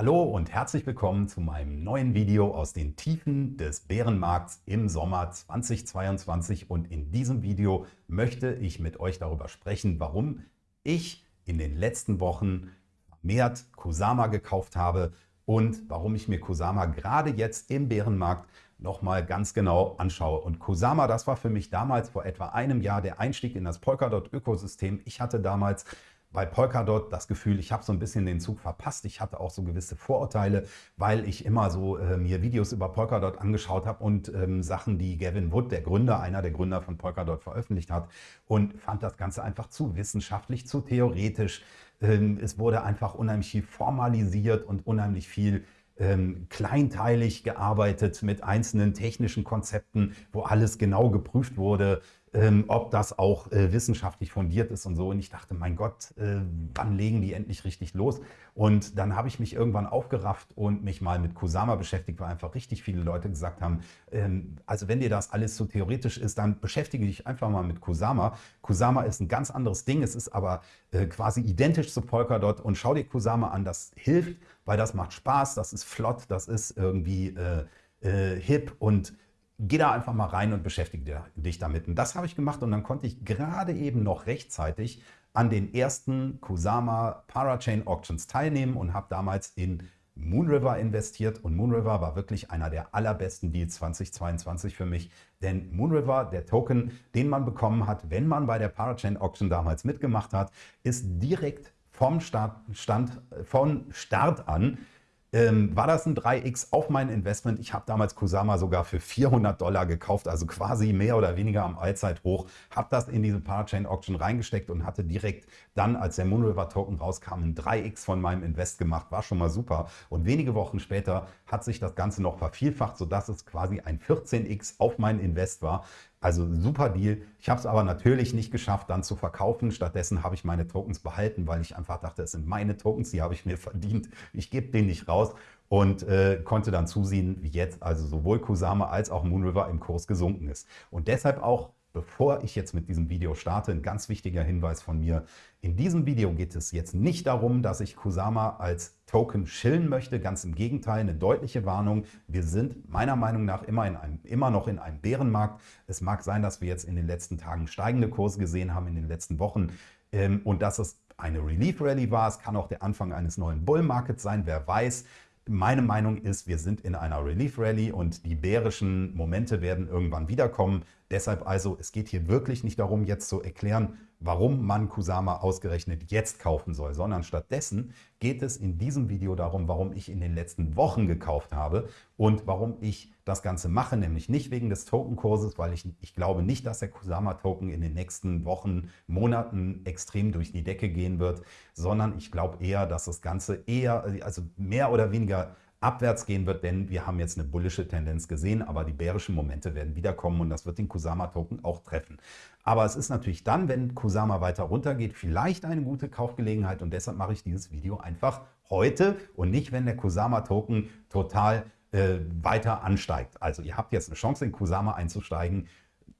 Hallo und herzlich willkommen zu meinem neuen Video aus den Tiefen des Bärenmarkts im Sommer 2022 und in diesem Video möchte ich mit euch darüber sprechen, warum ich in den letzten Wochen vermehrt Kusama gekauft habe und warum ich mir Kusama gerade jetzt im Bärenmarkt nochmal ganz genau anschaue. Und Kusama, das war für mich damals vor etwa einem Jahr der Einstieg in das Polkadot-Ökosystem. Ich hatte damals bei Polkadot das Gefühl, ich habe so ein bisschen den Zug verpasst. Ich hatte auch so gewisse Vorurteile, weil ich immer so äh, mir Videos über Polkadot angeschaut habe und ähm, Sachen, die Gavin Wood, der Gründer, einer der Gründer von Polkadot, veröffentlicht hat und fand das Ganze einfach zu wissenschaftlich, zu theoretisch. Ähm, es wurde einfach unheimlich viel formalisiert und unheimlich viel ähm, kleinteilig gearbeitet mit einzelnen technischen Konzepten, wo alles genau geprüft wurde, ähm, ob das auch äh, wissenschaftlich fundiert ist und so. Und ich dachte, mein Gott, äh, wann legen die endlich richtig los? Und dann habe ich mich irgendwann aufgerafft und mich mal mit Kusama beschäftigt, weil einfach richtig viele Leute gesagt haben, ähm, also wenn dir das alles so theoretisch ist, dann beschäftige dich einfach mal mit Kusama. Kusama ist ein ganz anderes Ding, es ist aber äh, quasi identisch zu Polkadot und schau dir Kusama an, das hilft, weil das macht Spaß, das ist flott, das ist irgendwie äh, äh, hip und geh da einfach mal rein und beschäftige dich damit. Und das habe ich gemacht und dann konnte ich gerade eben noch rechtzeitig an den ersten Kusama Parachain Auctions teilnehmen und habe damals in Moonriver investiert und Moonriver war wirklich einer der allerbesten Deals 2022 für mich, denn Moonriver, der Token, den man bekommen hat, wenn man bei der Parachain Auction damals mitgemacht hat, ist direkt vom Start, Stand, von Start an ähm, war das ein 3x auf mein Investment. Ich habe damals Kusama sogar für 400 Dollar gekauft, also quasi mehr oder weniger am Allzeithoch. Habe das in diese Parachain Auction reingesteckt und hatte direkt dann, als der Moonriver Token rauskam, ein 3x von meinem Invest gemacht. War schon mal super. Und wenige Wochen später hat sich das Ganze noch vervielfacht, sodass es quasi ein 14x auf mein Invest war. Also super Deal. Ich habe es aber natürlich nicht geschafft, dann zu verkaufen. Stattdessen habe ich meine Tokens behalten, weil ich einfach dachte, es sind meine Tokens, die habe ich mir verdient. Ich gebe den nicht raus und äh, konnte dann zusehen, wie jetzt also sowohl Kusama als auch Moonriver im Kurs gesunken ist. Und deshalb auch Bevor ich jetzt mit diesem Video starte, ein ganz wichtiger Hinweis von mir. In diesem Video geht es jetzt nicht darum, dass ich Kusama als Token schillen möchte. Ganz im Gegenteil, eine deutliche Warnung. Wir sind meiner Meinung nach immer, in einem, immer noch in einem Bärenmarkt. Es mag sein, dass wir jetzt in den letzten Tagen steigende Kurse gesehen haben, in den letzten Wochen. Ähm, und dass es eine Relief Rally war. Es kann auch der Anfang eines neuen Bull Markets sein, wer weiß. Meine Meinung ist, wir sind in einer Relief Rally und die bärischen Momente werden irgendwann wiederkommen. Deshalb also, es geht hier wirklich nicht darum, jetzt zu erklären, warum man Kusama ausgerechnet jetzt kaufen soll, sondern stattdessen geht es in diesem Video darum, warum ich in den letzten Wochen gekauft habe und warum ich das Ganze mache, nämlich nicht wegen des Tokenkurses, weil ich, ich glaube nicht, dass der Kusama-Token in den nächsten Wochen, Monaten extrem durch die Decke gehen wird, sondern ich glaube eher, dass das Ganze eher, also mehr oder weniger abwärts gehen wird, denn wir haben jetzt eine bullische Tendenz gesehen, aber die bärischen Momente werden wiederkommen und das wird den Kusama-Token auch treffen. Aber es ist natürlich dann, wenn Kusama weiter runtergeht, vielleicht eine gute Kaufgelegenheit und deshalb mache ich dieses Video einfach heute und nicht, wenn der Kusama-Token total äh, weiter ansteigt. Also ihr habt jetzt eine Chance, in Kusama einzusteigen,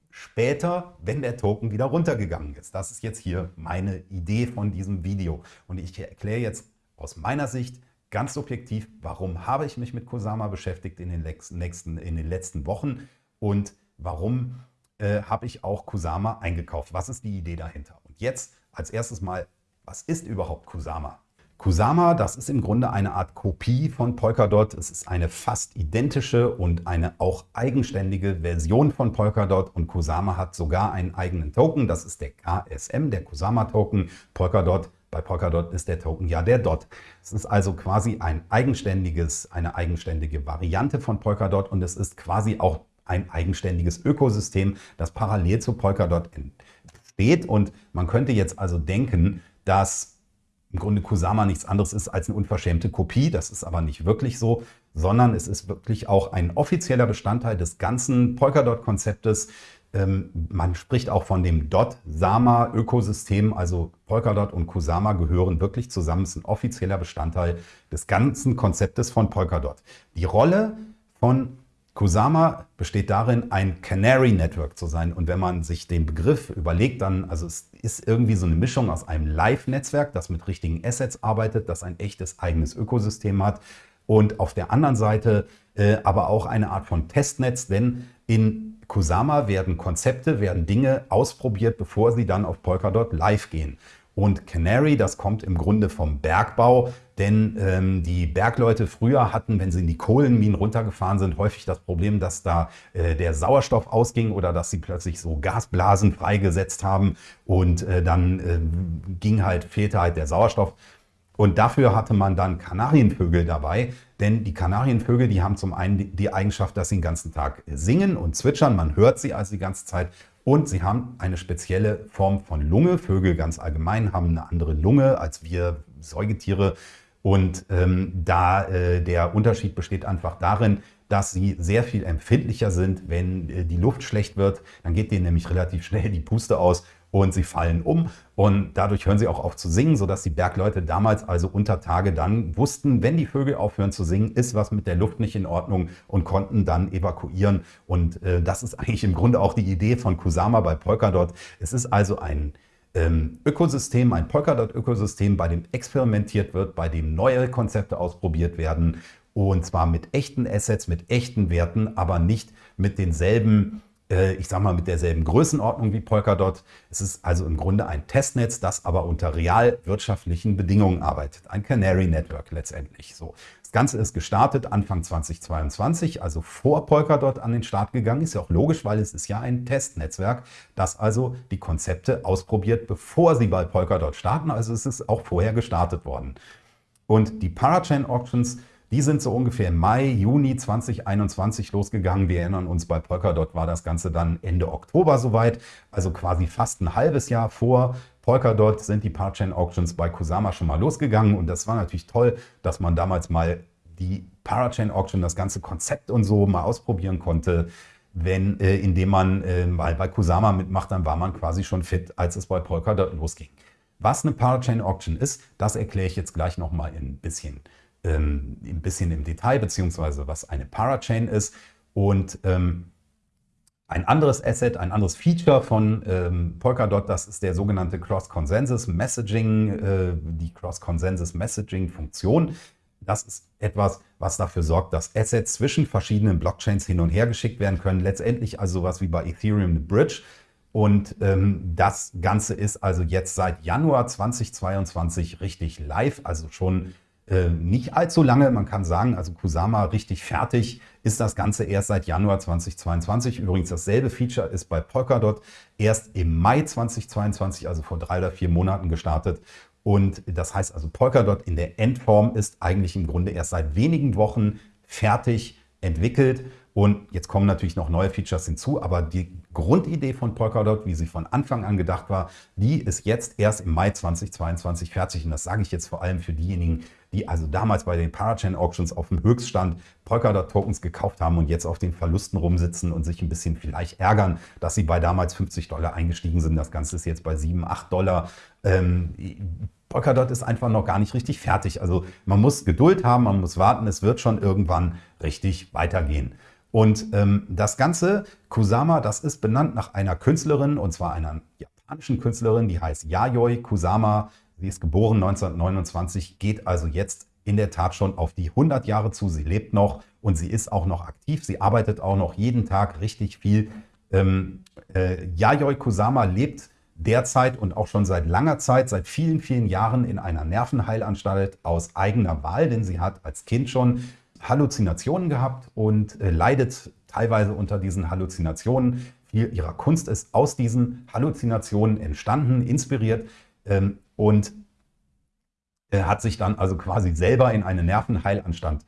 später, wenn der Token wieder runtergegangen ist. Das ist jetzt hier meine Idee von diesem Video. Und ich erkläre jetzt aus meiner Sicht, Ganz subjektiv, warum habe ich mich mit Kusama beschäftigt in den, nächsten, in den letzten Wochen und warum äh, habe ich auch Kusama eingekauft? Was ist die Idee dahinter? Und jetzt als erstes mal, was ist überhaupt Kusama? Kusama, das ist im Grunde eine Art Kopie von Polkadot. Es ist eine fast identische und eine auch eigenständige Version von Polkadot und Kusama hat sogar einen eigenen Token. Das ist der KSM, der Kusama Token. Polkadot bei Polkadot ist der Token ja der DOT. Es ist also quasi ein eigenständiges, eine eigenständige Variante von Polkadot und es ist quasi auch ein eigenständiges Ökosystem, das parallel zu Polkadot entsteht. Und man könnte jetzt also denken, dass im Grunde Kusama nichts anderes ist als eine unverschämte Kopie. Das ist aber nicht wirklich so, sondern es ist wirklich auch ein offizieller Bestandteil des ganzen Polkadot-Konzeptes, ähm, man spricht auch von dem Dot-Sama-Ökosystem, also Polkadot und Kusama gehören wirklich zusammen, es ist ein offizieller Bestandteil des ganzen Konzeptes von Polkadot. Die Rolle von Kusama besteht darin, ein Canary Network zu sein. Und wenn man sich den Begriff überlegt, dann, also es ist irgendwie so eine Mischung aus einem Live-Netzwerk, das mit richtigen Assets arbeitet, das ein echtes eigenes Ökosystem hat. Und auf der anderen Seite äh, aber auch eine Art von Testnetz, denn in Kusama werden Konzepte, werden Dinge ausprobiert, bevor sie dann auf Polkadot live gehen. Und Canary, das kommt im Grunde vom Bergbau, denn ähm, die Bergleute früher hatten, wenn sie in die Kohlenminen runtergefahren sind, häufig das Problem, dass da äh, der Sauerstoff ausging oder dass sie plötzlich so Gasblasen freigesetzt haben und äh, dann äh, ging halt, fehlte halt der Sauerstoff. Und dafür hatte man dann Kanarienvögel dabei, denn die Kanarienvögel, die haben zum einen die Eigenschaft, dass sie den ganzen Tag singen und zwitschern. Man hört sie also die ganze Zeit und sie haben eine spezielle Form von Lunge. Vögel ganz allgemein haben eine andere Lunge als wir Säugetiere. Und ähm, da äh, der Unterschied besteht einfach darin, dass sie sehr viel empfindlicher sind, wenn äh, die Luft schlecht wird. Dann geht denen nämlich relativ schnell die Puste aus und sie fallen um und dadurch hören sie auch auf zu singen, sodass die Bergleute damals also unter Tage dann wussten, wenn die Vögel aufhören zu singen, ist was mit der Luft nicht in Ordnung und konnten dann evakuieren. Und äh, das ist eigentlich im Grunde auch die Idee von Kusama bei Polkadot. Es ist also ein ähm, Ökosystem, ein Polkadot-Ökosystem, bei dem experimentiert wird, bei dem neue Konzepte ausprobiert werden und zwar mit echten Assets, mit echten Werten, aber nicht mit denselben äh, ich sage mal, mit derselben Größenordnung wie Polkadot. Es ist also im Grunde ein Testnetz, das aber unter real wirtschaftlichen Bedingungen arbeitet. Ein Canary Network letztendlich. So. Das Ganze ist gestartet Anfang 2022, also vor Polkadot an den Start gegangen. Ist ja auch logisch, weil es ist ja ein Testnetzwerk, das also die Konzepte ausprobiert, bevor sie bei Polkadot starten. Also es ist auch vorher gestartet worden. Und die Parachain Auctions die sind so ungefähr im Mai, Juni 2021 losgegangen. Wir erinnern uns, bei Polkadot war das Ganze dann Ende Oktober soweit, also quasi fast ein halbes Jahr vor Polkadot sind die Parachain Auctions bei Kusama schon mal losgegangen und das war natürlich toll, dass man damals mal die Parachain Auction, das ganze Konzept und so mal ausprobieren konnte. Wenn, äh, indem man äh, mal bei Kusama mitmacht, dann war man quasi schon fit, als es bei Polkadot losging. Was eine Parachain Auction ist, das erkläre ich jetzt gleich nochmal ein bisschen ähm, ein bisschen im Detail, beziehungsweise was eine Parachain ist. Und ähm, ein anderes Asset, ein anderes Feature von ähm, Polkadot, das ist der sogenannte Cross-Consensus Messaging, äh, die Cross-Consensus Messaging Funktion. Das ist etwas, was dafür sorgt, dass Assets zwischen verschiedenen Blockchains hin und her geschickt werden können. Letztendlich also sowas wie bei Ethereum eine Bridge. Und ähm, das Ganze ist also jetzt seit Januar 2022 richtig live, also schon äh, nicht allzu lange. Man kann sagen, also Kusama richtig fertig ist das Ganze erst seit Januar 2022. Übrigens dasselbe Feature ist bei Polkadot erst im Mai 2022, also vor drei oder vier Monaten gestartet. Und das heißt also, Polkadot in der Endform ist eigentlich im Grunde erst seit wenigen Wochen fertig entwickelt. Und jetzt kommen natürlich noch neue Features hinzu, aber die Grundidee von Polkadot, wie sie von Anfang an gedacht war, die ist jetzt erst im Mai 2022 fertig. Und das sage ich jetzt vor allem für diejenigen, die also damals bei den Parachain Auctions auf dem Höchststand Polkadot-Tokens gekauft haben und jetzt auf den Verlusten rumsitzen und sich ein bisschen vielleicht ärgern, dass sie bei damals 50 Dollar eingestiegen sind. Das Ganze ist jetzt bei 7, 8 Dollar. Ähm, Polkadot ist einfach noch gar nicht richtig fertig. Also man muss Geduld haben, man muss warten, es wird schon irgendwann richtig weitergehen. Und ähm, das Ganze, Kusama, das ist benannt nach einer Künstlerin, und zwar einer japanischen Künstlerin, die heißt Yayoi Kusama. Sie ist geboren 1929, geht also jetzt in der Tat schon auf die 100 Jahre zu. Sie lebt noch und sie ist auch noch aktiv. Sie arbeitet auch noch jeden Tag richtig viel. Ähm, äh, Yayoi Kusama lebt derzeit und auch schon seit langer Zeit, seit vielen, vielen Jahren in einer Nervenheilanstalt aus eigener Wahl, denn sie hat als Kind schon Halluzinationen gehabt und äh, leidet teilweise unter diesen Halluzinationen. Viel ihrer Kunst ist aus diesen Halluzinationen entstanden, inspiriert. Ähm, und äh, hat sich dann also quasi selber in eine Nervenheilanstalt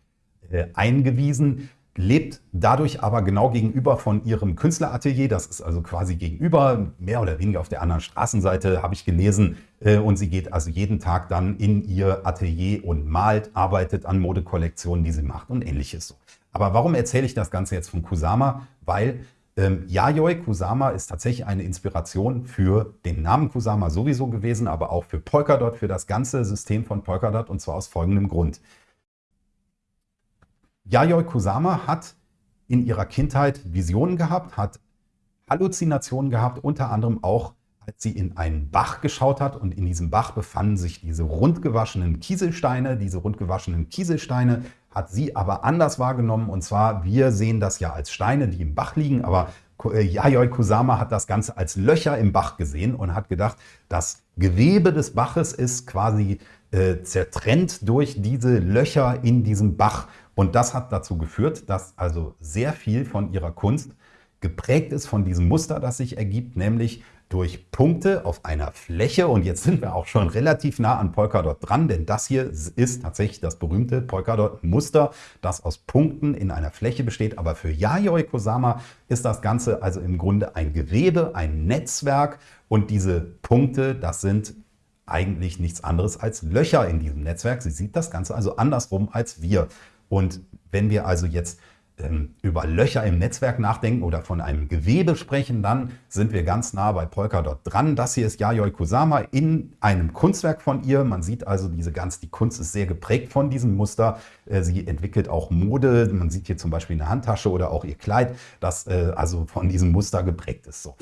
äh, eingewiesen, lebt dadurch aber genau gegenüber von ihrem Künstleratelier. Das ist also quasi gegenüber, mehr oder weniger auf der anderen Straßenseite, habe ich gelesen. Äh, und sie geht also jeden Tag dann in ihr Atelier und malt, arbeitet an Modekollektionen, die sie macht und ähnliches. Aber warum erzähle ich das Ganze jetzt von Kusama? Weil ähm, Yayoi Kusama ist tatsächlich eine Inspiration für den Namen Kusama sowieso gewesen, aber auch für Polkadot, für das ganze System von Polkadot und zwar aus folgendem Grund. Yayoi Kusama hat in ihrer Kindheit Visionen gehabt, hat Halluzinationen gehabt, unter anderem auch, als sie in einen Bach geschaut hat und in diesem Bach befanden sich diese rundgewaschenen Kieselsteine. Diese rundgewaschenen Kieselsteine hat sie aber anders wahrgenommen und zwar, wir sehen das ja als Steine, die im Bach liegen, aber äh, Yayoi Kusama hat das Ganze als Löcher im Bach gesehen und hat gedacht, das Gewebe des Baches ist quasi äh, zertrennt durch diese Löcher in diesem Bach. Und das hat dazu geführt, dass also sehr viel von ihrer Kunst geprägt ist von diesem Muster, das sich ergibt, nämlich durch Punkte auf einer Fläche. Und jetzt sind wir auch schon relativ nah an Polkadot dran, denn das hier ist tatsächlich das berühmte Polkadot-Muster, das aus Punkten in einer Fläche besteht. Aber für Yayoi Kusama ist das Ganze also im Grunde ein Gewebe, ein Netzwerk. Und diese Punkte, das sind eigentlich nichts anderes als Löcher in diesem Netzwerk. Sie sieht das Ganze also andersrum als wir. Und wenn wir also jetzt ähm, über Löcher im Netzwerk nachdenken oder von einem Gewebe sprechen, dann sind wir ganz nah bei Polkadot dran. Das hier ist Yayoi Kusama in einem Kunstwerk von ihr. Man sieht also, diese ganz, die Kunst ist sehr geprägt von diesem Muster. Äh, sie entwickelt auch Mode. Man sieht hier zum Beispiel eine Handtasche oder auch ihr Kleid, das äh, also von diesem Muster geprägt ist. So.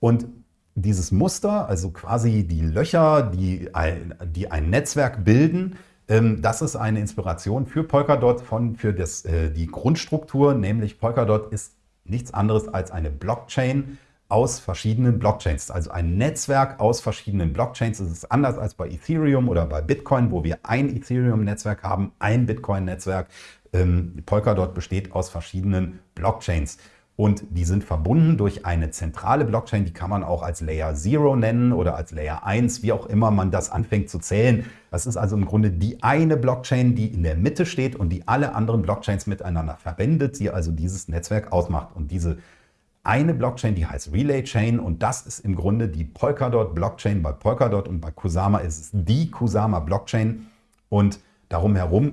Und dieses Muster, also quasi die Löcher, die ein, die ein Netzwerk bilden, das ist eine Inspiration für Polkadot, von, für das, äh, die Grundstruktur, nämlich Polkadot ist nichts anderes als eine Blockchain aus verschiedenen Blockchains, also ein Netzwerk aus verschiedenen Blockchains. Es ist anders als bei Ethereum oder bei Bitcoin, wo wir ein Ethereum-Netzwerk haben, ein Bitcoin-Netzwerk. Ähm, Polkadot besteht aus verschiedenen Blockchains und die sind verbunden durch eine zentrale Blockchain, die kann man auch als Layer 0 nennen oder als Layer 1, wie auch immer man das anfängt zu zählen. Das ist also im Grunde die eine Blockchain, die in der Mitte steht und die alle anderen Blockchains miteinander verbindet, die also dieses Netzwerk ausmacht. Und diese eine Blockchain, die heißt Relay Chain und das ist im Grunde die Polkadot Blockchain. Bei Polkadot und bei Kusama ist es die Kusama Blockchain und darum herum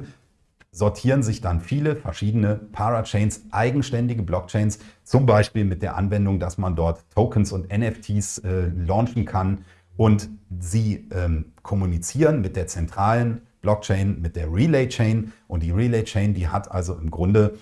sortieren sich dann viele verschiedene Parachains, eigenständige Blockchains, zum Beispiel mit der Anwendung, dass man dort Tokens und NFTs äh, launchen kann und sie ähm, kommunizieren mit der zentralen Blockchain, mit der Relay Chain. Und die Relay Chain, die hat also im Grunde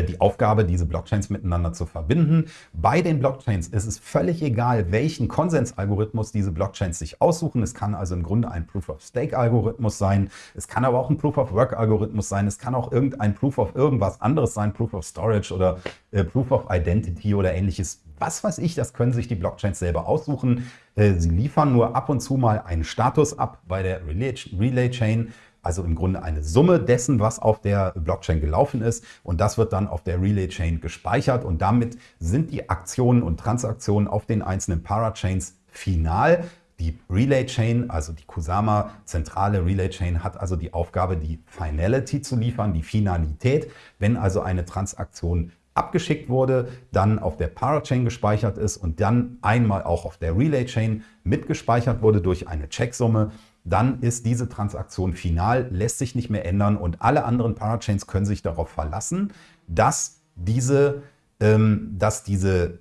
die Aufgabe, diese Blockchains miteinander zu verbinden. Bei den Blockchains ist es völlig egal, welchen Konsensalgorithmus diese Blockchains sich aussuchen. Es kann also im Grunde ein Proof-of-Stake-Algorithmus sein. Es kann aber auch ein Proof-of-Work-Algorithmus sein. Es kann auch irgendein Proof of irgendwas anderes sein, Proof of Storage oder äh, Proof of Identity oder ähnliches. Was weiß ich, das können sich die Blockchains selber aussuchen. Äh, sie liefern nur ab und zu mal einen Status ab bei der Relay, Relay Chain also im Grunde eine Summe dessen, was auf der Blockchain gelaufen ist. Und das wird dann auf der Relay Chain gespeichert. Und damit sind die Aktionen und Transaktionen auf den einzelnen Parachains final. Die Relay Chain, also die Kusama zentrale Relay Chain, hat also die Aufgabe, die Finality zu liefern, die Finalität. Wenn also eine Transaktion abgeschickt wurde, dann auf der Parachain gespeichert ist und dann einmal auch auf der Relay Chain mitgespeichert wurde durch eine Checksumme, dann ist diese Transaktion final, lässt sich nicht mehr ändern und alle anderen Parachains können sich darauf verlassen, dass diese, ähm, dass diese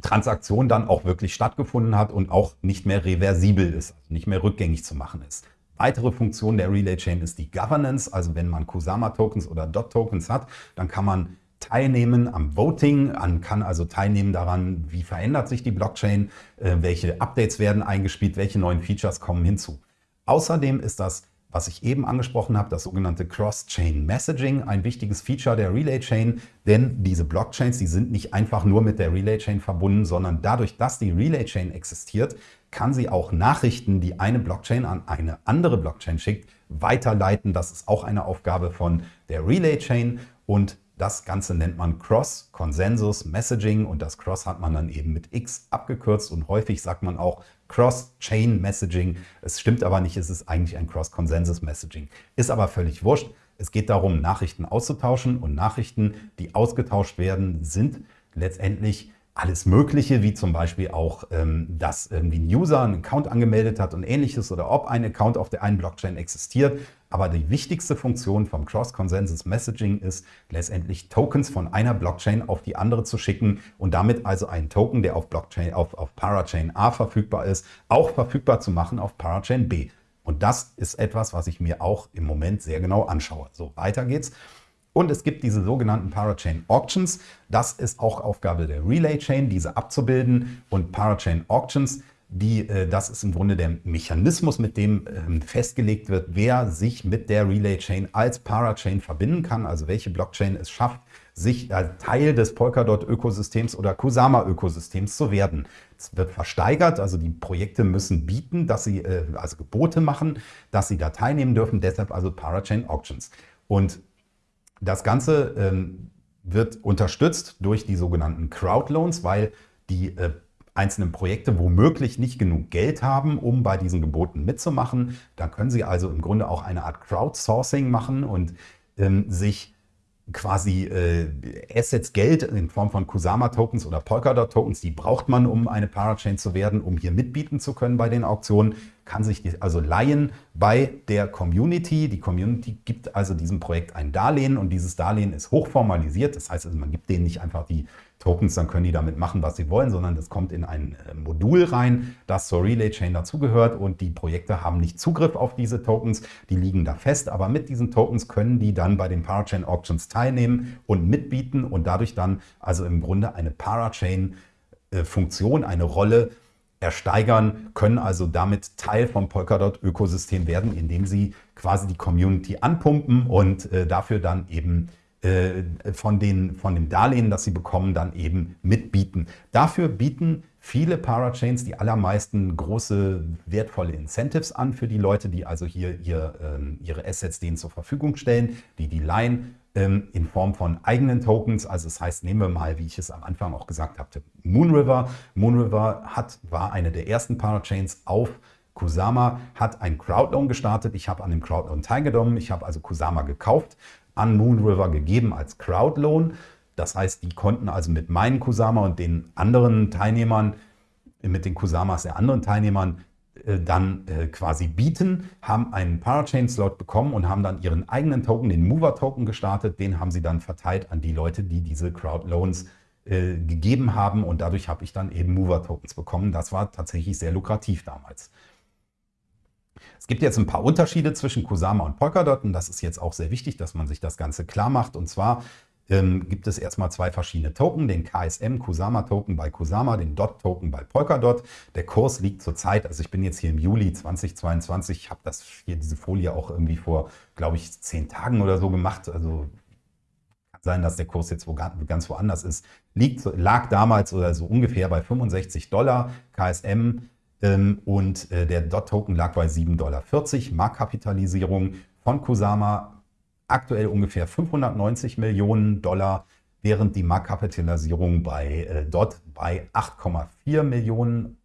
Transaktion dann auch wirklich stattgefunden hat und auch nicht mehr reversibel ist, also nicht mehr rückgängig zu machen ist. Weitere Funktion der Relay Chain ist die Governance, also wenn man Kusama-Tokens oder Dot-Tokens hat, dann kann man teilnehmen am Voting, man kann also teilnehmen daran, wie verändert sich die Blockchain, äh, welche Updates werden eingespielt, welche neuen Features kommen hinzu. Außerdem ist das, was ich eben angesprochen habe, das sogenannte Cross-Chain Messaging, ein wichtiges Feature der Relay-Chain, denn diese Blockchains, die sind nicht einfach nur mit der Relay-Chain verbunden, sondern dadurch, dass die Relay-Chain existiert, kann sie auch Nachrichten, die eine Blockchain an eine andere Blockchain schickt, weiterleiten. Das ist auch eine Aufgabe von der Relay-Chain und das Ganze nennt man Cross Consensus Messaging und das Cross hat man dann eben mit X abgekürzt und häufig sagt man auch Cross-Chain Messaging. Es stimmt aber nicht, es ist eigentlich ein Cross Consensus Messaging. Ist aber völlig wurscht. Es geht darum, Nachrichten auszutauschen und Nachrichten, die ausgetauscht werden, sind letztendlich alles Mögliche, wie zum Beispiel auch, ähm, dass irgendwie ein User einen Account angemeldet hat und ähnliches oder ob ein Account auf der einen Blockchain existiert. Aber die wichtigste Funktion vom Cross-Consensus Messaging ist letztendlich Tokens von einer Blockchain auf die andere zu schicken und damit also einen Token, der auf Blockchain, auf, auf Parachain A verfügbar ist, auch verfügbar zu machen auf Parachain B. Und das ist etwas, was ich mir auch im Moment sehr genau anschaue. So, weiter geht's. Und es gibt diese sogenannten Parachain Auctions. Das ist auch Aufgabe der Relay Chain, diese abzubilden. Und Parachain Auctions, die, äh, das ist im Grunde der Mechanismus, mit dem ähm, festgelegt wird, wer sich mit der Relay Chain als Parachain verbinden kann, also welche Blockchain es schafft, sich Teil des Polkadot-Ökosystems oder Kusama-Ökosystems zu werden. Es wird versteigert, also die Projekte müssen bieten, dass sie äh, also Gebote machen, dass sie da teilnehmen dürfen, deshalb also Parachain Auctions. Und das Ganze ähm, wird unterstützt durch die sogenannten Crowdloans, weil die äh, einzelnen Projekte womöglich nicht genug Geld haben, um bei diesen Geboten mitzumachen. Da können sie also im Grunde auch eine Art Crowdsourcing machen und ähm, sich quasi äh, Assets, Geld in Form von Kusama-Tokens oder Polkadot-Tokens, die braucht man, um eine Parachain zu werden, um hier mitbieten zu können bei den Auktionen, kann sich die also leihen bei der Community. Die Community gibt also diesem Projekt ein Darlehen und dieses Darlehen ist hochformalisiert. Das heißt also, man gibt denen nicht einfach die Tokens, dann können die damit machen, was sie wollen, sondern das kommt in ein äh, Modul rein, das zur Relay Chain dazugehört und die Projekte haben nicht Zugriff auf diese Tokens, die liegen da fest, aber mit diesen Tokens können die dann bei den Parachain Auctions teilnehmen und mitbieten und dadurch dann also im Grunde eine Parachain äh, Funktion, eine Rolle ersteigern, können also damit Teil vom Polkadot-Ökosystem werden, indem sie quasi die Community anpumpen und äh, dafür dann eben äh, von, den, von dem Darlehen, das sie bekommen, dann eben mitbieten. Dafür bieten viele Parachains, die allermeisten große, wertvolle Incentives an für die Leute, die also hier ihr, äh, ihre Assets denen zur Verfügung stellen, die die leihen ähm, in Form von eigenen Tokens. Also das heißt, nehmen wir mal, wie ich es am Anfang auch gesagt habe, Moonriver. Moonriver hat, war eine der ersten Parachains auf Kusama, hat ein Crowdloan gestartet. Ich habe an dem Crowdloan teilgenommen. Ich habe also Kusama gekauft, an Moonriver gegeben als Crowdloan. Das heißt, die konnten also mit meinen Kusama und den anderen Teilnehmern, mit den Kusamas der anderen Teilnehmern dann äh, quasi bieten, haben einen Parachain-Slot bekommen und haben dann ihren eigenen Token, den Mover-Token gestartet. Den haben sie dann verteilt an die Leute, die diese Crowdloans äh, gegeben haben und dadurch habe ich dann eben Mover-Tokens bekommen. Das war tatsächlich sehr lukrativ damals. Es gibt jetzt ein paar Unterschiede zwischen Kusama und Polkadot und das ist jetzt auch sehr wichtig, dass man sich das Ganze klar macht. Und zwar ähm, gibt es erstmal zwei verschiedene Token, den KSM Kusama Token bei Kusama, den DOT Token bei Polkadot. Der Kurs liegt zurzeit, also ich bin jetzt hier im Juli 2022, ich habe das hier diese Folie auch irgendwie vor, glaube ich, zehn Tagen oder so gemacht. Also kann sein, dass der Kurs jetzt wo, ganz woanders ist. Liegt, lag damals oder so ungefähr bei 65 Dollar. KSM ähm, und äh, der DOT-Token lag bei 7,40 Dollar. Marktkapitalisierung von Kusama aktuell ungefähr 590 Millionen Dollar, während die Marktkapitalisierung bei äh, DOT bei 8,4 Millionen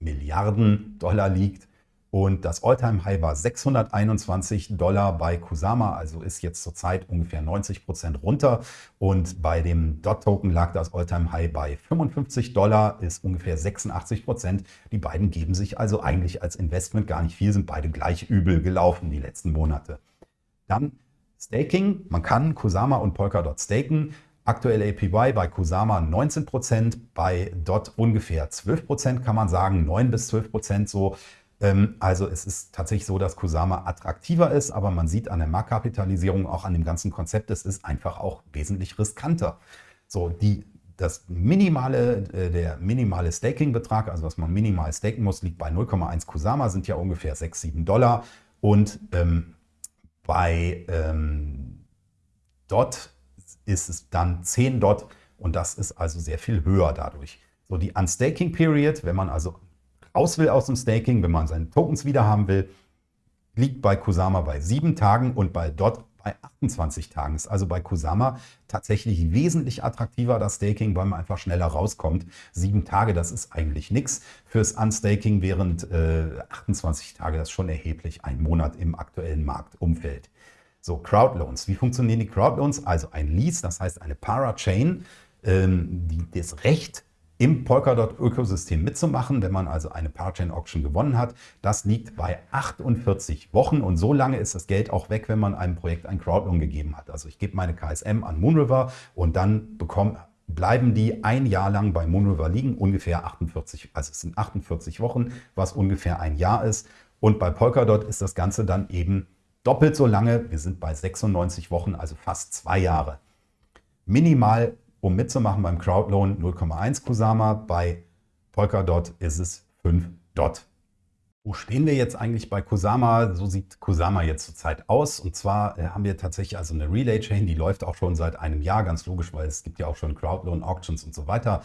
Milliarden Dollar liegt. Und das Alltime-High war 621 Dollar bei Kusama, also ist jetzt zurzeit ungefähr 90 Prozent runter. Und bei dem DOT-Token lag das Alltime-High bei 55 Dollar, ist ungefähr 86 Prozent. Die beiden geben sich also eigentlich als Investment gar nicht viel, sind beide gleich übel gelaufen die letzten Monate. Dann Staking. Man kann Kusama und Polkadot staken. Aktuell APY bei Kusama 19%, bei DOT ungefähr 12% kann man sagen, 9 bis 12% so. Ähm, also es ist tatsächlich so, dass Kusama attraktiver ist, aber man sieht an der Marktkapitalisierung, auch an dem ganzen Konzept, es ist einfach auch wesentlich riskanter. So, die, das minimale, äh, der minimale Staking-Betrag, also was man minimal staken muss, liegt bei 0,1 Kusama, sind ja ungefähr 6, 7 Dollar. Und ähm, bei ähm, Dot ist es dann 10 Dot und das ist also sehr viel höher dadurch. So die Unstaking Period, wenn man also raus will aus dem Staking, wenn man seine Tokens wieder haben will, liegt bei Kusama bei 7 Tagen und bei Dot bei 28 Tagen. Ist also bei Kusama tatsächlich wesentlich attraktiver das Staking, weil man einfach schneller rauskommt. Sieben Tage, das ist eigentlich nichts fürs Unstaking, während äh, 28 Tage, das ist schon erheblich, ein Monat im aktuellen Marktumfeld. So, Crowdloans. Wie funktionieren die Crowdloans? Also ein Lease, das heißt eine Parachain, ähm, die das Recht im Polkadot-Ökosystem mitzumachen, wenn man also eine Parachain-Auction gewonnen hat. Das liegt bei 48 Wochen und so lange ist das Geld auch weg, wenn man einem Projekt ein Crowdloan gegeben hat. Also ich gebe meine KSM an Moonriver und dann bekomme, bleiben die ein Jahr lang bei Moonriver liegen, ungefähr 48, also es sind 48 Wochen, was ungefähr ein Jahr ist. Und bei Polkadot ist das Ganze dann eben doppelt so lange. Wir sind bei 96 Wochen, also fast zwei Jahre. Minimal, um mitzumachen beim Crowdloan 0,1 Kusama, bei Polkadot ist es 5 Dot. Wo stehen wir jetzt eigentlich bei Kusama? So sieht Kusama jetzt zurzeit aus. Und zwar äh, haben wir tatsächlich also eine Relay-Chain, die läuft auch schon seit einem Jahr, ganz logisch, weil es gibt ja auch schon Crowdloan-Auctions und so weiter.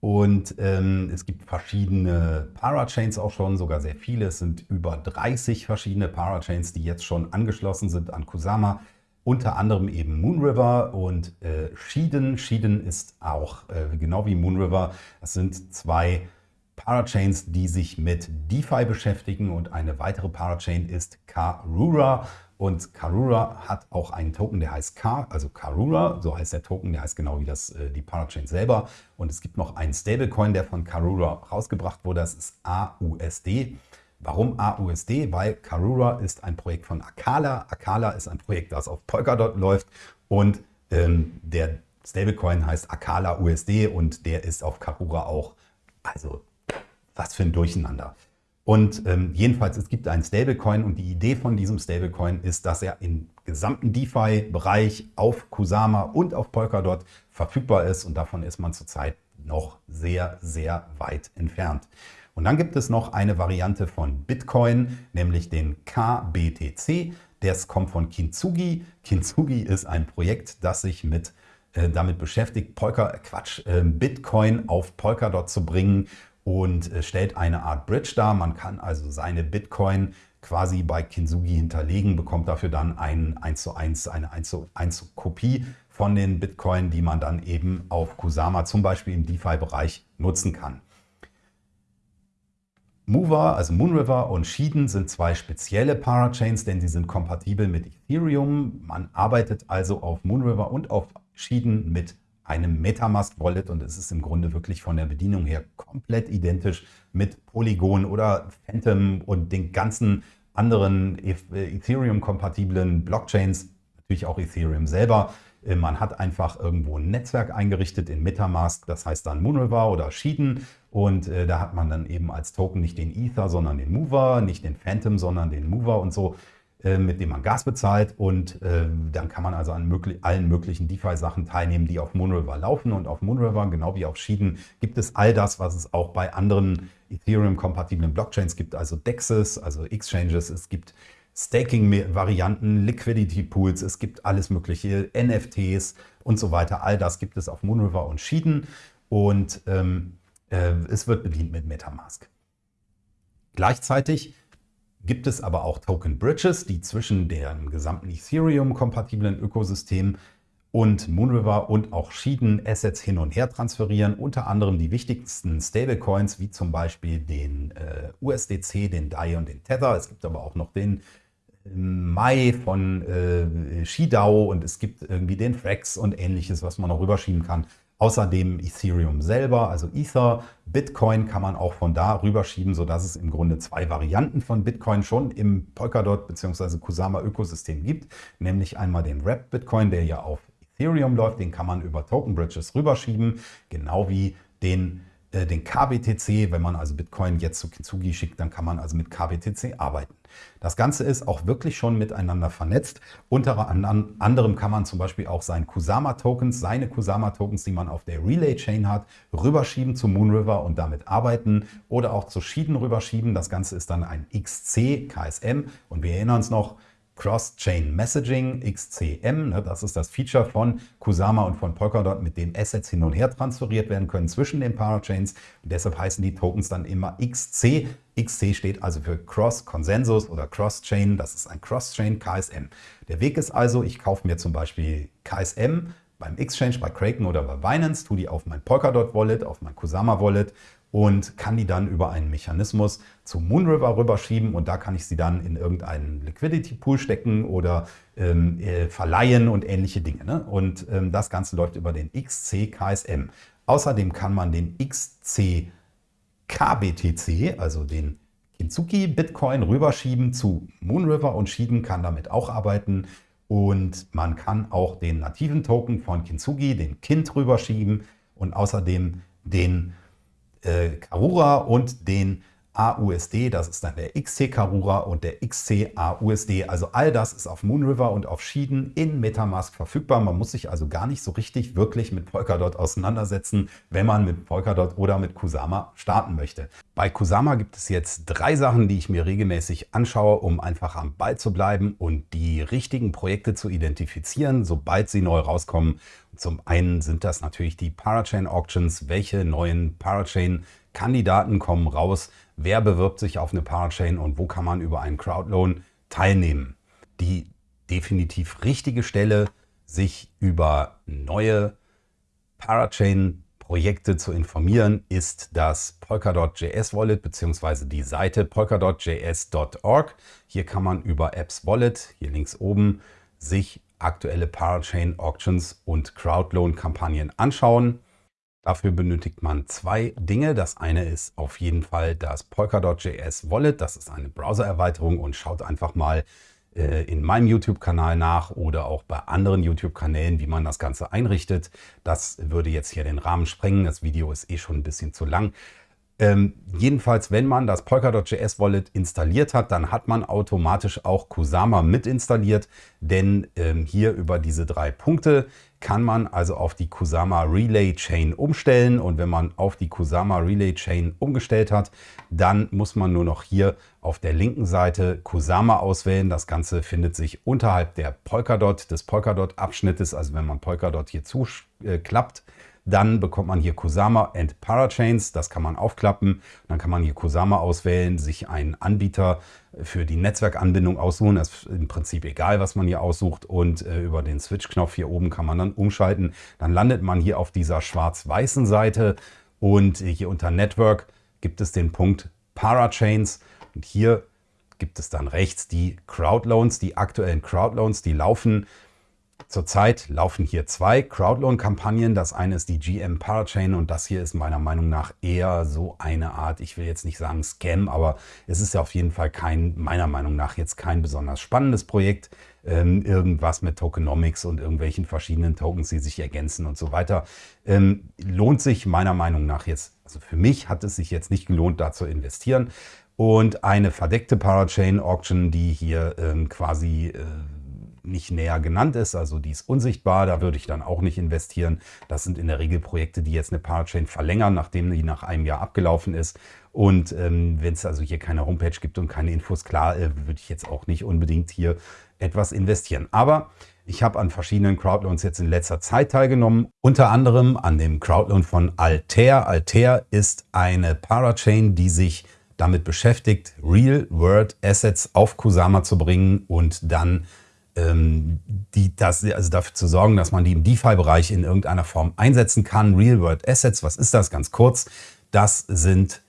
Und ähm, es gibt verschiedene Parachains auch schon, sogar sehr viele. Es sind über 30 verschiedene Parachains, die jetzt schon angeschlossen sind an Kusama. Unter anderem eben Moonriver und äh, Shiden. Shiden ist auch äh, genau wie Moonriver. Das sind zwei Parachains, die sich mit DeFi beschäftigen und eine weitere Parachain ist Karura. Und Karura hat auch einen Token, der heißt K, also Karura, so heißt der Token, der heißt genau wie das, äh, die Parachain selber. Und es gibt noch einen Stablecoin, der von Karura rausgebracht wurde, das ist AUSD. Warum AUSD? Weil Karura ist ein Projekt von Akala. Akala ist ein Projekt, das auf Polkadot läuft und ähm, der Stablecoin heißt Akala USD und der ist auf Karura auch. Also was für ein Durcheinander. Und ähm, jedenfalls, es gibt einen Stablecoin und die Idee von diesem Stablecoin ist, dass er im gesamten DeFi-Bereich auf Kusama und auf Polkadot verfügbar ist und davon ist man zurzeit noch sehr, sehr weit entfernt. Und dann gibt es noch eine Variante von Bitcoin, nämlich den KBTC. Das kommt von Kintsugi. Kintsugi ist ein Projekt, das sich mit äh, damit beschäftigt, Polka, Quatsch, äh, Bitcoin auf Polkadot zu bringen und äh, stellt eine Art Bridge dar. Man kann also seine Bitcoin quasi bei Kinsugi hinterlegen, bekommt dafür dann ein 1 zu 1, eine 1 zu 1 Kopie von den Bitcoin, die man dann eben auf Kusama zum Beispiel im DeFi-Bereich nutzen kann. Mover, also Moonriver und Shiden sind zwei spezielle Parachains, denn sie sind kompatibel mit Ethereum. Man arbeitet also auf Moonriver und auf Shiden mit einem Metamask-Wallet und es ist im Grunde wirklich von der Bedienung her komplett identisch mit Polygon oder Phantom und den ganzen anderen Ethereum-kompatiblen Blockchains, natürlich auch Ethereum selber. Äh, man hat einfach irgendwo ein Netzwerk eingerichtet in Metamask, das heißt dann Moonriver oder Shiden. Und äh, da hat man dann eben als Token nicht den Ether, sondern den Mover, nicht den Phantom, sondern den Mover und so, äh, mit dem man Gas bezahlt. Und äh, dann kann man also an möglich allen möglichen DeFi-Sachen teilnehmen, die auf Moonriver laufen. Und auf Moonriver, genau wie auf Shiden, gibt es all das, was es auch bei anderen Ethereum-kompatiblen Blockchains gibt, also DEXs, also Exchanges, es gibt Staking-Varianten, Liquidity-Pools, es gibt alles mögliche, NFTs und so weiter. All das gibt es auf Moonriver und Schieden und ähm, äh, es wird bedient mit Metamask. Gleichzeitig gibt es aber auch Token Bridges, die zwischen dem gesamten Ethereum-kompatiblen Ökosystem und Moonriver und auch Schieden Assets hin und her transferieren. Unter anderem die wichtigsten Stablecoins, wie zum Beispiel den äh, USDC, den DAI und den Tether. Es gibt aber auch noch den Mai von äh, Shidao und es gibt irgendwie den Frax und ähnliches, was man noch rüberschieben kann. Außerdem Ethereum selber, also Ether, Bitcoin kann man auch von da rüberschieben, sodass es im Grunde zwei Varianten von Bitcoin schon im Polkadot bzw. Kusama Ökosystem gibt. Nämlich einmal den Wrap Bitcoin, der ja auf Ethereum läuft, den kann man über Token Bridges rüberschieben, genau wie den äh, den KBTC, wenn man also Bitcoin jetzt zu Kintsugi schickt, dann kann man also mit KBTC arbeiten. Das Ganze ist auch wirklich schon miteinander vernetzt. Unter anderem kann man zum Beispiel auch seine Kusama-Tokens, seine Kusama-Tokens, die man auf der Relay-Chain hat, rüberschieben zu Moonriver und damit arbeiten oder auch zu Schieden rüberschieben. Das Ganze ist dann ein XC KSM und wir erinnern uns noch, Cross-Chain Messaging, XCM. Ne, das ist das Feature von Kusama und von Polkadot, mit dem Assets hin und her transferiert werden können zwischen den Parachains. Und deshalb heißen die Tokens dann immer XC. XC steht also für Cross Consensus oder Cross-Chain. Das ist ein Cross-Chain KSM. Der Weg ist also, ich kaufe mir zum Beispiel KSM beim Exchange, bei Kraken oder bei Binance, tue die auf mein Polkadot Wallet, auf mein Kusama Wallet und kann die dann über einen Mechanismus zu Moonriver rüberschieben und da kann ich sie dann in irgendeinen Liquidity Pool stecken oder ähm, äh, verleihen und ähnliche Dinge. Ne? Und ähm, das Ganze läuft über den XC KSM. Außerdem kann man den XC KBTC, also den Kinzuki Bitcoin rüberschieben zu Moonriver und Schieden kann damit auch arbeiten. Und man kann auch den nativen Token von Kintsugi, den Kind, rüberschieben und außerdem den äh, Karura und den AUSD, das ist dann der XC Karura und der XC AUSD. Also all das ist auf Moonriver und auf Schieden in Metamask verfügbar. Man muss sich also gar nicht so richtig wirklich mit Polkadot auseinandersetzen, wenn man mit Polkadot oder mit Kusama starten möchte. Bei Kusama gibt es jetzt drei Sachen, die ich mir regelmäßig anschaue, um einfach am Ball zu bleiben und die richtigen Projekte zu identifizieren, sobald sie neu rauskommen. Zum einen sind das natürlich die Parachain Auctions. Welche neuen Parachain Kandidaten kommen raus? Wer bewirbt sich auf eine Parachain und wo kann man über einen Crowdloan teilnehmen. Die definitiv richtige Stelle, sich über neue Parachain-Projekte zu informieren, ist das Polkadot.js Wallet bzw. die Seite polkadot.js.org. Hier kann man über Apps Wallet, hier links oben, sich aktuelle Parachain Auctions und Crowdloan Kampagnen anschauen. Dafür benötigt man zwei Dinge. Das eine ist auf jeden Fall das Polkadot.js Wallet. Das ist eine Browser-Erweiterung und schaut einfach mal äh, in meinem YouTube-Kanal nach oder auch bei anderen YouTube-Kanälen, wie man das Ganze einrichtet. Das würde jetzt hier den Rahmen sprengen. Das Video ist eh schon ein bisschen zu lang. Ähm, jedenfalls, wenn man das Polkadot.js Wallet installiert hat, dann hat man automatisch auch Kusama mit installiert, denn ähm, hier über diese drei Punkte kann man also auf die Kusama Relay Chain umstellen und wenn man auf die Kusama Relay Chain umgestellt hat, dann muss man nur noch hier auf der linken Seite Kusama auswählen. Das Ganze findet sich unterhalb der Polkadot, des Polkadot Abschnittes, also wenn man Polkadot hier zuklappt, äh, dann bekommt man hier Kusama and Parachains, das kann man aufklappen. Dann kann man hier Kusama auswählen, sich einen Anbieter für die Netzwerkanbindung aussuchen. Das ist im Prinzip egal, was man hier aussucht. Und äh, über den Switch-Knopf hier oben kann man dann umschalten. Dann landet man hier auf dieser schwarz-weißen Seite und hier unter Network gibt es den Punkt Parachains. Und hier gibt es dann rechts die Crowdloans, die aktuellen Crowdloans, die laufen Zurzeit laufen hier zwei Crowdloan-Kampagnen. Das eine ist die GM Parachain und das hier ist meiner Meinung nach eher so eine Art, ich will jetzt nicht sagen Scam, aber es ist ja auf jeden Fall kein, meiner Meinung nach jetzt kein besonders spannendes Projekt. Ähm, irgendwas mit Tokenomics und irgendwelchen verschiedenen Tokens, die sich ergänzen und so weiter. Ähm, lohnt sich meiner Meinung nach jetzt, also für mich hat es sich jetzt nicht gelohnt, da zu investieren. Und eine verdeckte Parachain Auction, die hier ähm, quasi... Äh, nicht näher genannt ist, also die ist unsichtbar, da würde ich dann auch nicht investieren. Das sind in der Regel Projekte, die jetzt eine Parachain verlängern, nachdem die nach einem Jahr abgelaufen ist. Und ähm, wenn es also hier keine Homepage gibt und keine Infos, klar, äh, würde ich jetzt auch nicht unbedingt hier etwas investieren. Aber ich habe an verschiedenen Crowdloans jetzt in letzter Zeit teilgenommen, unter anderem an dem Crowdloan von Altair. Altair ist eine Parachain, die sich damit beschäftigt, Real-World Assets auf Kusama zu bringen und dann die, das, also dafür zu sorgen, dass man die im DeFi-Bereich in irgendeiner Form einsetzen kann. Real-World Assets, was ist das? Ganz kurz, das sind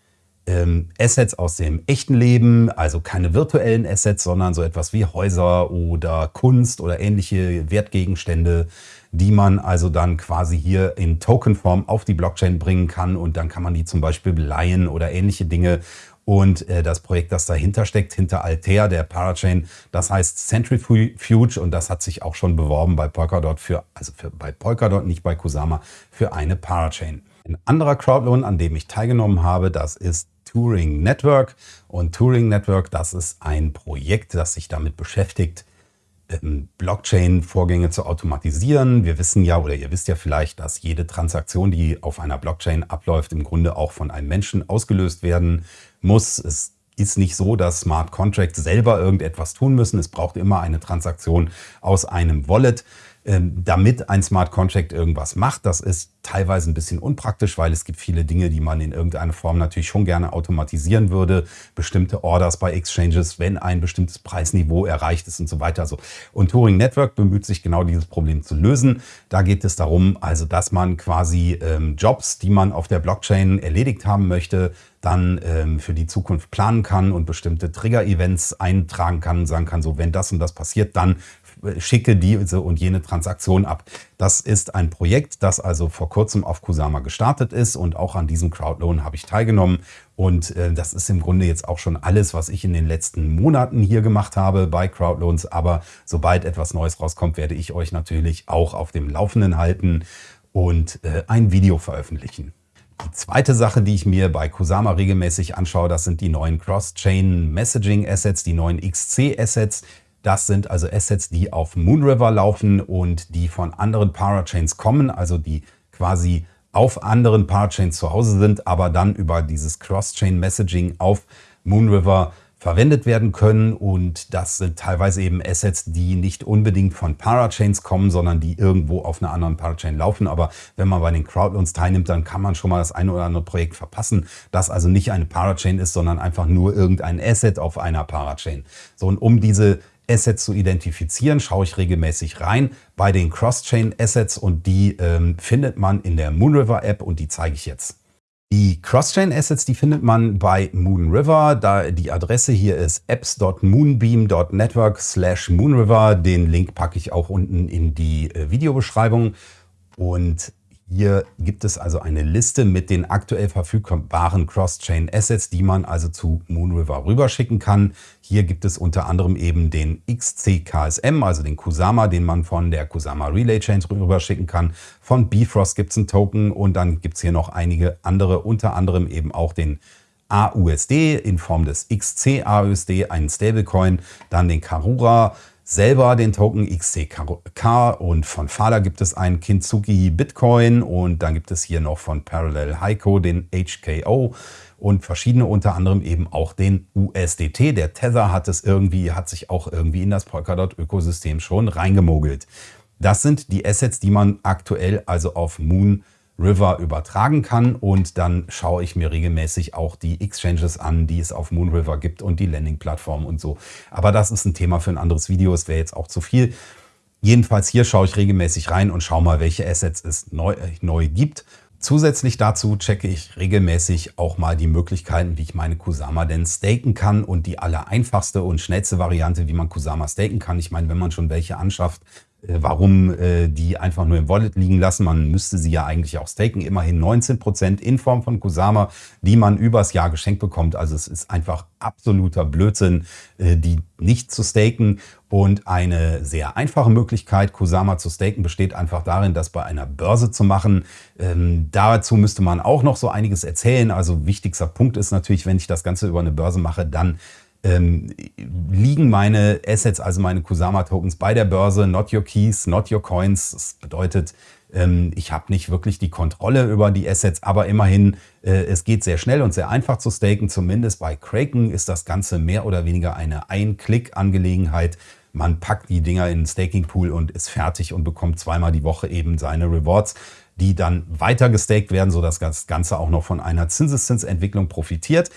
ähm, Assets aus dem echten Leben, also keine virtuellen Assets, sondern so etwas wie Häuser oder Kunst oder ähnliche Wertgegenstände, die man also dann quasi hier in Tokenform auf die Blockchain bringen kann und dann kann man die zum Beispiel leihen oder ähnliche Dinge und äh, das Projekt, das dahinter steckt, hinter Altair, der Parachain, das heißt Centrifuge und das hat sich auch schon beworben bei Polkadot für, also für, bei Polkadot, nicht bei Kusama, für eine Parachain. Ein anderer Crowdloan, an dem ich teilgenommen habe, das ist Turing Network. Und Turing Network, das ist ein Projekt, das sich damit beschäftigt, ähm, Blockchain-Vorgänge zu automatisieren. Wir wissen ja oder ihr wisst ja vielleicht, dass jede Transaktion, die auf einer Blockchain abläuft, im Grunde auch von einem Menschen ausgelöst werden muss. Es ist nicht so, dass Smart Contracts selber irgendetwas tun müssen. Es braucht immer eine Transaktion aus einem Wallet. Ähm, damit ein Smart Contract irgendwas macht. Das ist teilweise ein bisschen unpraktisch, weil es gibt viele Dinge, die man in irgendeiner Form natürlich schon gerne automatisieren würde. Bestimmte Orders bei Exchanges, wenn ein bestimmtes Preisniveau erreicht ist und so weiter. Und Turing Network bemüht sich genau dieses Problem zu lösen. Da geht es darum, also dass man quasi ähm, Jobs, die man auf der Blockchain erledigt haben möchte, dann ähm, für die Zukunft planen kann und bestimmte Trigger-Events eintragen kann sagen kann, so wenn das und das passiert, dann schicke diese und jene Transaktion ab. Das ist ein Projekt, das also vor kurzem auf Kusama gestartet ist und auch an diesem Crowdloan habe ich teilgenommen. Und äh, das ist im Grunde jetzt auch schon alles, was ich in den letzten Monaten hier gemacht habe bei Crowdloans. Aber sobald etwas Neues rauskommt, werde ich euch natürlich auch auf dem Laufenden halten und äh, ein Video veröffentlichen. Die zweite Sache, die ich mir bei Kusama regelmäßig anschaue, das sind die neuen Cross-Chain Messaging Assets, die neuen XC Assets. Das sind also Assets, die auf Moonriver laufen und die von anderen Parachains kommen, also die quasi auf anderen Parachains zu Hause sind, aber dann über dieses Cross-Chain Messaging auf Moonriver verwendet werden können und das sind teilweise eben Assets, die nicht unbedingt von Parachains kommen, sondern die irgendwo auf einer anderen Parachain laufen. Aber wenn man bei den Crowdloans teilnimmt, dann kann man schon mal das eine oder andere Projekt verpassen, das also nicht eine Parachain ist, sondern einfach nur irgendein Asset auf einer Parachain. So und um diese Assets zu identifizieren, schaue ich regelmäßig rein bei den Cross-Chain Assets und die ähm, findet man in der Moonriver App und die zeige ich jetzt. Die Cross-Chain Assets, die findet man bei Moonriver. Da die Adresse hier ist apps.moonbeam.network slash Moonriver. Den Link packe ich auch unten in die äh, Videobeschreibung. Und hier gibt es also eine Liste mit den aktuell verfügbaren Cross-Chain Assets, die man also zu Moonriver rüberschicken kann. Hier gibt es unter anderem eben den XCKSM, also den Kusama, den man von der Kusama Relay Chain rüberschicken kann. Von Bifrost gibt es einen Token und dann gibt es hier noch einige andere, unter anderem eben auch den AUSD in Form des XC-AUSD, einen Stablecoin, dann den Karura, selber den Token XCK und von Fala gibt es einen Kintsugi Bitcoin und dann gibt es hier noch von Parallel Heiko den HKO und verschiedene unter anderem eben auch den USDT. Der Tether hat es irgendwie, hat sich auch irgendwie in das Polkadot-Ökosystem schon reingemogelt. Das sind die Assets, die man aktuell also auf Moon River übertragen kann und dann schaue ich mir regelmäßig auch die Exchanges an, die es auf Moonriver gibt und die Landing-Plattform und so. Aber das ist ein Thema für ein anderes Video, es wäre jetzt auch zu viel. Jedenfalls hier schaue ich regelmäßig rein und schaue mal, welche Assets es neu, äh, neu gibt. Zusätzlich dazu checke ich regelmäßig auch mal die Möglichkeiten, wie ich meine Kusama denn staken kann und die aller einfachste und schnellste Variante, wie man Kusama staken kann. Ich meine, wenn man schon welche anschafft, warum äh, die einfach nur im Wallet liegen lassen. Man müsste sie ja eigentlich auch staken. Immerhin 19 Prozent in Form von Kusama, die man übers Jahr geschenkt bekommt. Also es ist einfach absoluter Blödsinn, äh, die nicht zu staken. Und eine sehr einfache Möglichkeit, Kusama zu staken, besteht einfach darin, das bei einer Börse zu machen. Ähm, dazu müsste man auch noch so einiges erzählen. Also wichtigster Punkt ist natürlich, wenn ich das Ganze über eine Börse mache, dann ähm, liegen meine Assets, also meine Kusama-Tokens bei der Börse, not your keys, not your coins. Das bedeutet, ähm, ich habe nicht wirklich die Kontrolle über die Assets, aber immerhin, äh, es geht sehr schnell und sehr einfach zu staken. Zumindest bei Kraken ist das Ganze mehr oder weniger eine Ein-Klick-Angelegenheit. Man packt die Dinger in den Staking-Pool und ist fertig und bekommt zweimal die Woche eben seine Rewards die dann weiter gestaked werden, sodass das Ganze auch noch von einer Zinseszinsentwicklung profitiert.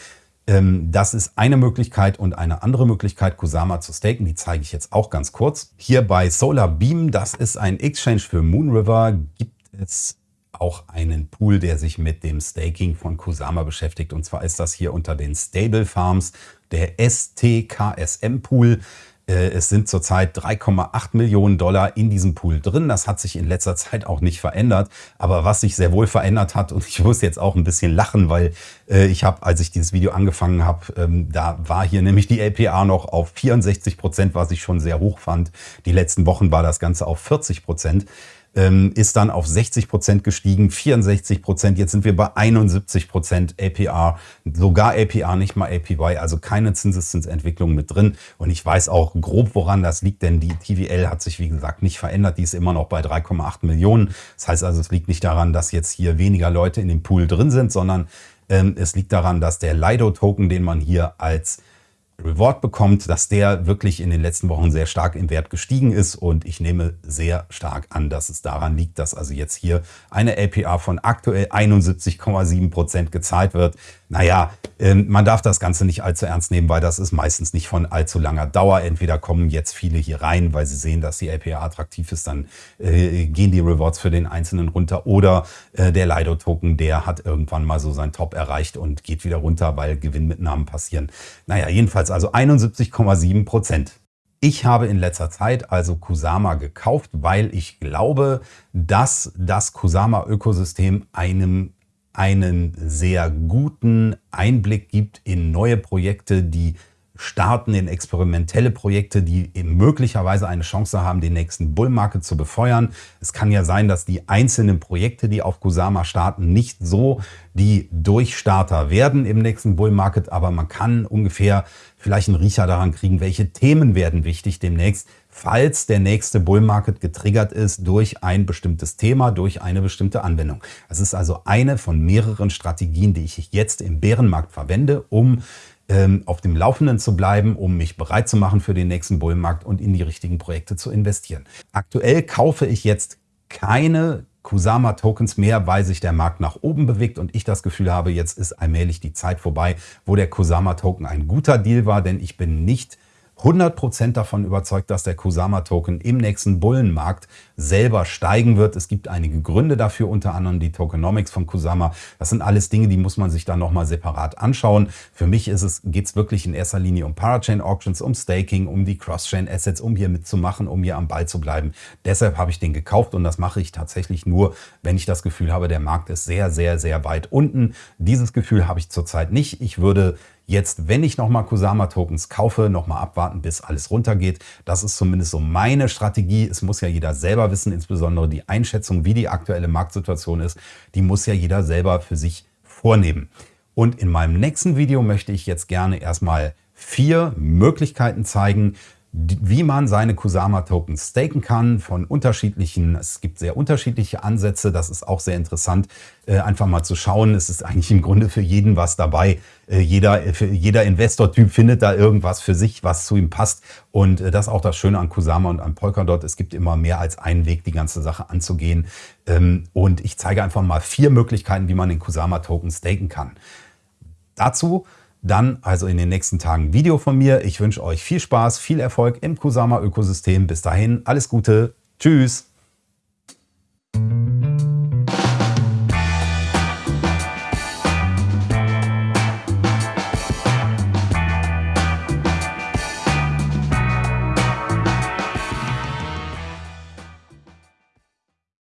Ähm, das ist eine Möglichkeit und eine andere Möglichkeit, Kusama zu staken, die zeige ich jetzt auch ganz kurz. Hier bei Solar Beam, das ist ein Exchange für Moonriver, gibt es auch einen Pool, der sich mit dem Staking von Kusama beschäftigt. Und zwar ist das hier unter den Stable Farms der STKSM Pool. Äh, es sind zurzeit 3,8 Millionen Dollar in diesem Pool drin. Das hat sich in letzter Zeit auch nicht verändert. Aber was sich sehr wohl verändert hat, und ich muss jetzt auch ein bisschen lachen, weil äh, ich habe, als ich dieses Video angefangen habe, ähm, da war hier nämlich die LPA noch auf 64 Prozent, was ich schon sehr hoch fand. Die letzten Wochen war das Ganze auf 40 Prozent ähm, ist dann auf 60 Prozent gestiegen, 64 Prozent. Jetzt sind wir bei 71 Prozent APR, sogar APR, nicht mal APY, also keine Zinseszinsentwicklung mit drin. Und ich weiß auch grob, woran das liegt, denn die TVL hat sich, wie gesagt, nicht verändert. Die ist immer noch bei 3,8 Millionen. Das heißt also, es liegt nicht daran, dass jetzt hier weniger Leute in dem Pool drin sind, sondern ähm, es liegt daran, dass der Lido-Token, den man hier als Reward bekommt, dass der wirklich in den letzten Wochen sehr stark im Wert gestiegen ist und ich nehme sehr stark an, dass es daran liegt, dass also jetzt hier eine LPA von aktuell 71,7 Prozent gezahlt wird. Naja, ähm, man darf das Ganze nicht allzu ernst nehmen, weil das ist meistens nicht von allzu langer Dauer. Entweder kommen jetzt viele hier rein, weil sie sehen, dass die LPA attraktiv ist, dann äh, gehen die Rewards für den Einzelnen runter oder äh, der Lido-Token, der hat irgendwann mal so sein Top erreicht und geht wieder runter, weil Gewinnmitnahmen passieren. Naja, jedenfalls also 71,7 Prozent. Ich habe in letzter Zeit also Kusama gekauft, weil ich glaube, dass das Kusama-Ökosystem einem einen sehr guten Einblick gibt in neue Projekte, die starten in experimentelle Projekte, die möglicherweise eine Chance haben, den nächsten Bull Market zu befeuern. Es kann ja sein, dass die einzelnen Projekte, die auf Kusama starten, nicht so die Durchstarter werden im nächsten Bull Market, aber man kann ungefähr vielleicht einen Riecher daran kriegen, welche Themen werden wichtig demnächst, falls der nächste Bull Market getriggert ist durch ein bestimmtes Thema, durch eine bestimmte Anwendung. Es ist also eine von mehreren Strategien, die ich jetzt im Bärenmarkt verwende, um auf dem Laufenden zu bleiben, um mich bereit zu machen für den nächsten Bullenmarkt und in die richtigen Projekte zu investieren. Aktuell kaufe ich jetzt keine Kusama-Tokens mehr, weil sich der Markt nach oben bewegt und ich das Gefühl habe, jetzt ist allmählich die Zeit vorbei, wo der Kusama-Token ein guter Deal war, denn ich bin nicht 100% davon überzeugt, dass der Kusama-Token im nächsten Bullenmarkt selber steigen wird. Es gibt einige Gründe dafür, unter anderem die Tokenomics von Kusama. Das sind alles Dinge, die muss man sich dann nochmal separat anschauen. Für mich geht es wirklich in erster Linie um Parachain Auctions, um Staking, um die Cross-Chain Assets, um hier mitzumachen, um hier am Ball zu bleiben. Deshalb habe ich den gekauft und das mache ich tatsächlich nur, wenn ich das Gefühl habe, der Markt ist sehr, sehr, sehr weit unten. Dieses Gefühl habe ich zurzeit nicht. Ich würde jetzt, wenn ich nochmal Kusama-Tokens kaufe, nochmal abwarten, bis alles runtergeht. Das ist zumindest so meine Strategie. Es muss ja jeder selber wissen, insbesondere die Einschätzung, wie die aktuelle Marktsituation ist, die muss ja jeder selber für sich vornehmen. Und in meinem nächsten Video möchte ich jetzt gerne erstmal vier Möglichkeiten zeigen, wie man seine Kusama-Tokens staken kann von unterschiedlichen, es gibt sehr unterschiedliche Ansätze, das ist auch sehr interessant, äh, einfach mal zu schauen. Es ist eigentlich im Grunde für jeden was dabei. Äh, jeder, für jeder Investor-Typ findet da irgendwas für sich, was zu ihm passt. Und äh, das ist auch das Schöne an Kusama und an Polkadot. Es gibt immer mehr als einen Weg, die ganze Sache anzugehen. Ähm, und ich zeige einfach mal vier Möglichkeiten, wie man den Kusama-Token staken kann. Dazu dann also in den nächsten Tagen Video von mir. Ich wünsche euch viel Spaß, viel Erfolg im Kusama-Ökosystem. Bis dahin, alles Gute. Tschüss.